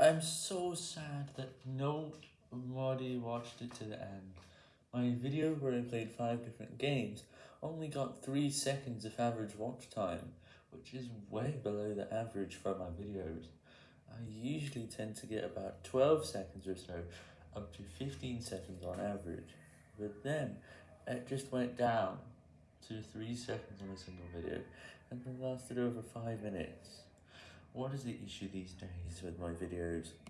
I'm so sad that nobody watched it to the end. My video where I played 5 different games only got 3 seconds of average watch time, which is way below the average for my videos. I usually tend to get about 12 seconds or so, up to 15 seconds on average, but then it just went down to 3 seconds on a single video, and it lasted over 5 minutes. What is the issue these days with my videos?